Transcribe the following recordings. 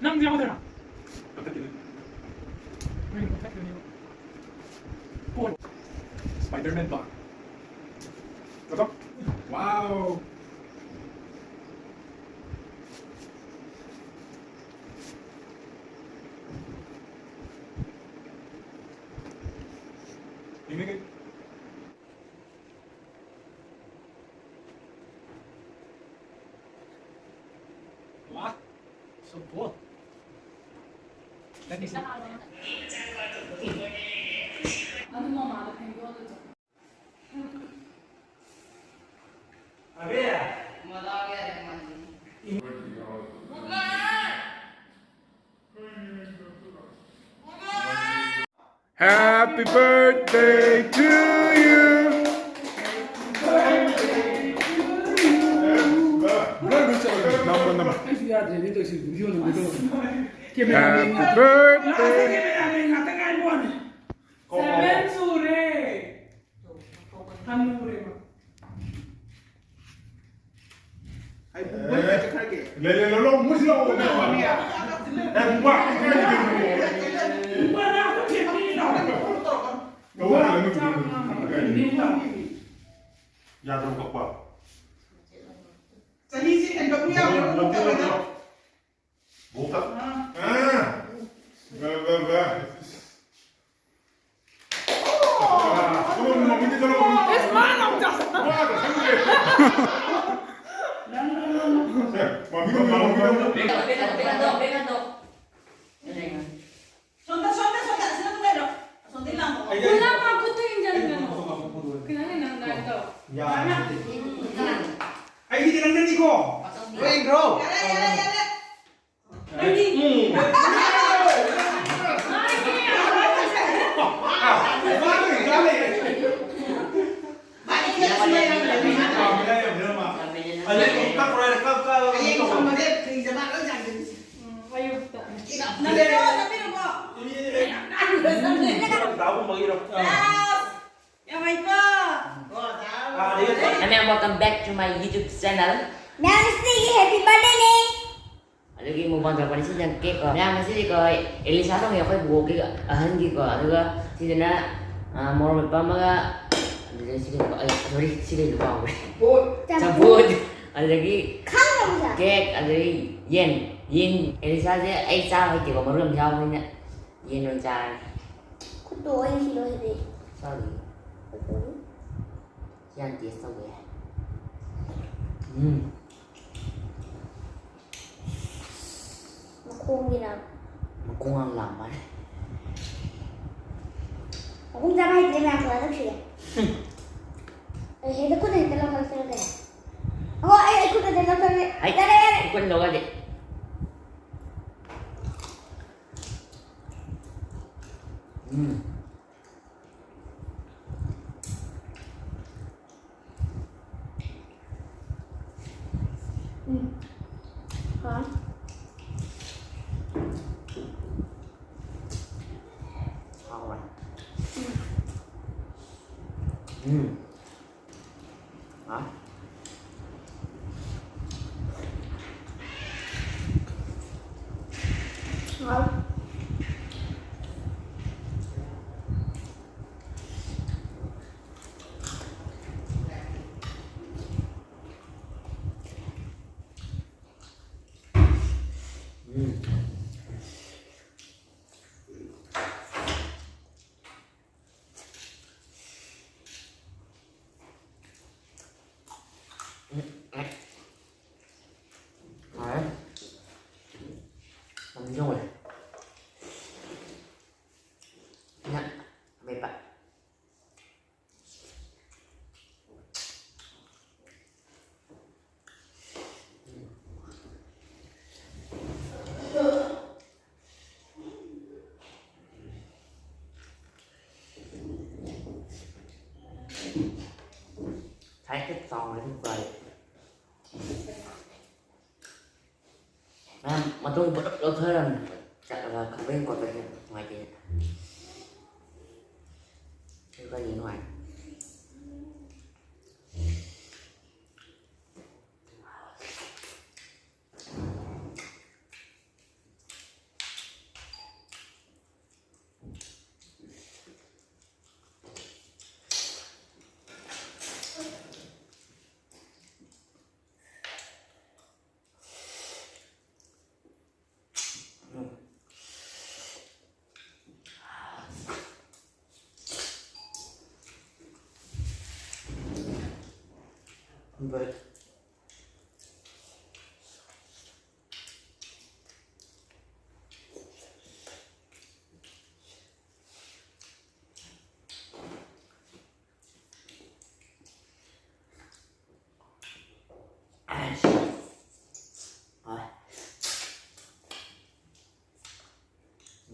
なんで山寺分スパイダーメンバーどうぞわお夢が Happy birthday to you. Birthday to you. Give me Happy that birthday. birthday. Give me that ring. I think I won it. Seven sure. Hanure. Ay, bu bu ne kadar ki? Lele lolo musi lolo. Ay, bu bu. 야. 아 이게 되는 건 이거. 레인 그로. 레인. Tapi lo, tapi lo. Ini kan. Tahu mengira. Kami ang welcome back to my YouTube channel. Namaste, happy birthday ni. Lagi mo bang dapat sih yang cake ko. Nah, masih ko Elisa dong ya ko buo ki ahan ki ko. Aduga si na more me pa mga ano sih ko ay sorry sih ko ba. Cabut. Ada lagi Kang cake, ada lagi yen. Yen Elisa je ai sao hay ki ko marum sao ni Yen non cha. Kuto ay silo hede. Sorry. Yan tiya sa ya. Hmm. Makumi na. Makungang laman. Akong sama hede na ako alam siya. Ay, hede ko na hede lang ako sila kaya. Ako, ay, ay, ko na hede lang ako. Ay, Dara, dara. ikut lo aja. 嗯，好。Thấy cái con này tuyệt vời. Mà, mà tôi bắt đầu thấy là chắc là không biết còn về ngoài kia Thế có gì ngoài Vậy.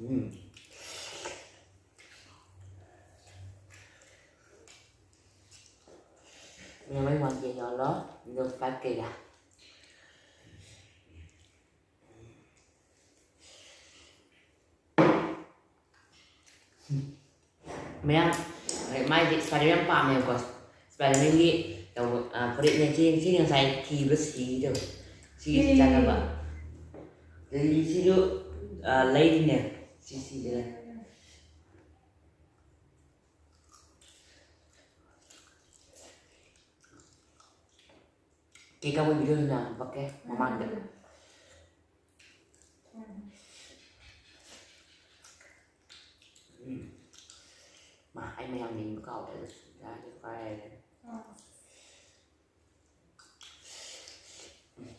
Mm. Lớn được phải kỳ à Mea, mai di Spider-Man pa me ko. Spider-Man gi yang uh, perit yang sini sini yang saya ki bersih tu. Si jaga ba. Jadi si tu uh, lain ni. Si si dia. Cái kamu video na pakai mama ada. Mà anh làm mình cậu để ra cái file này.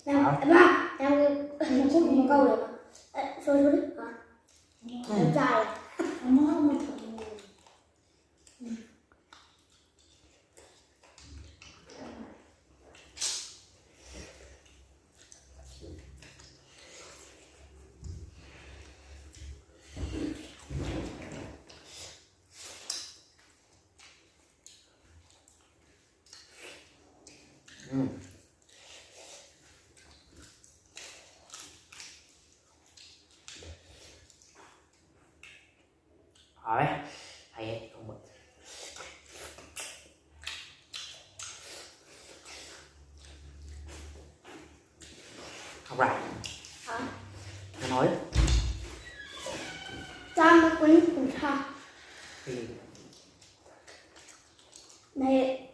Làm, ba, làm cái một câu được mà. Ờ, Rồi rồi đấy. Hả? Em trai à? Hỏi hay ấy, không bật Học lại Hả? Nó nói Cha nó quýnh cùng cha. thì Này,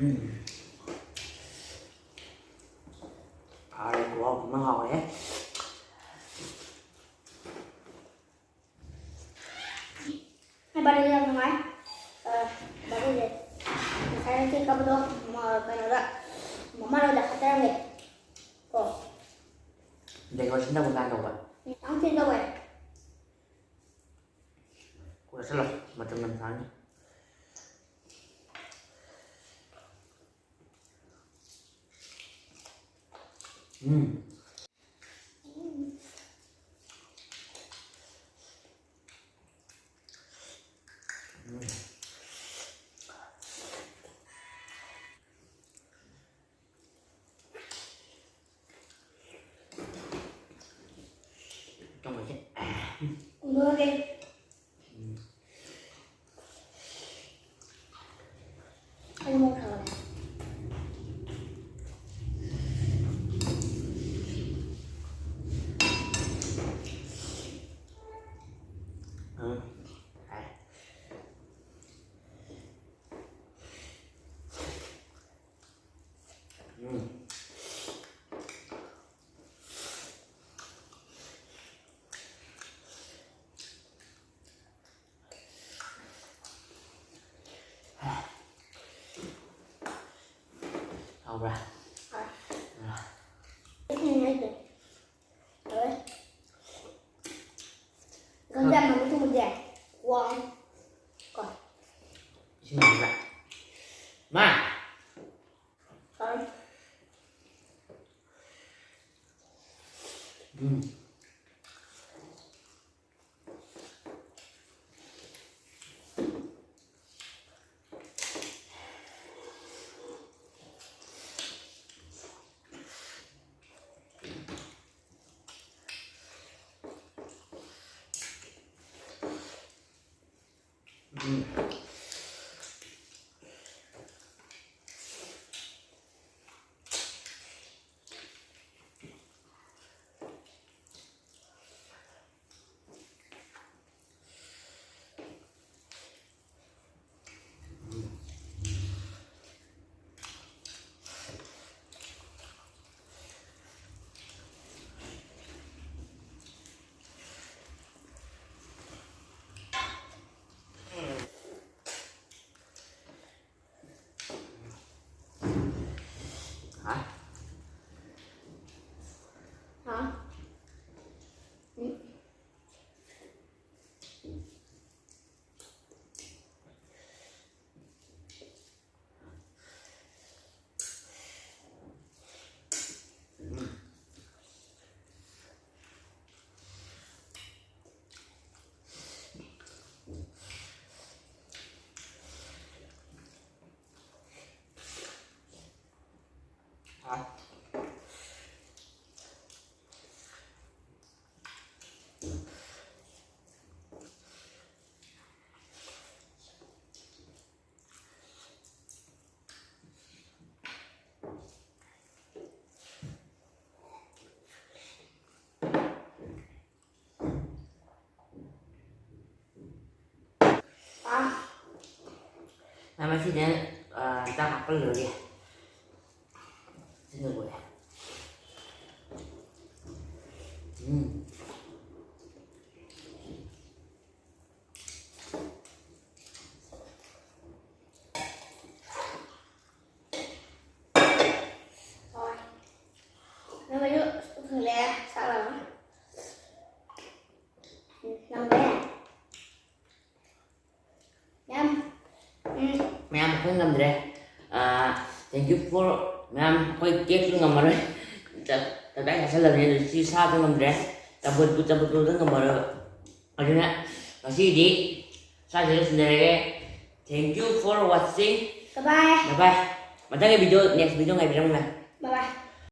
ở đây của ông nó hỏi ấy hai ba đây ra ngoài. Ờ, ba đây đây. Saya nanti kamu tuh mau kan ada. Mama udah kata nih. Kok, Để gọi xin đâu một gan đâu vậy ang tin đâu vậy? Của sẽ lọc mà trong năm tháng Ừ. trong à Mưa đi. Anh mua thở này. ừ. à. Ừ. Kìa. Đấy. Gần ra mà mới không một giải. Wow. Còn, xin lỗi lại mà. Ừ. 咱们今天呃，咱俩分流的，真的。Ừ Ma'am, ako ngam dire. Ah, thank you for ma'am. Ako cake ng ngamar. Taday sa lang niya si sa ng ngam dire. Tabot ko tabot ko ng ngamar. Ano na? Kasi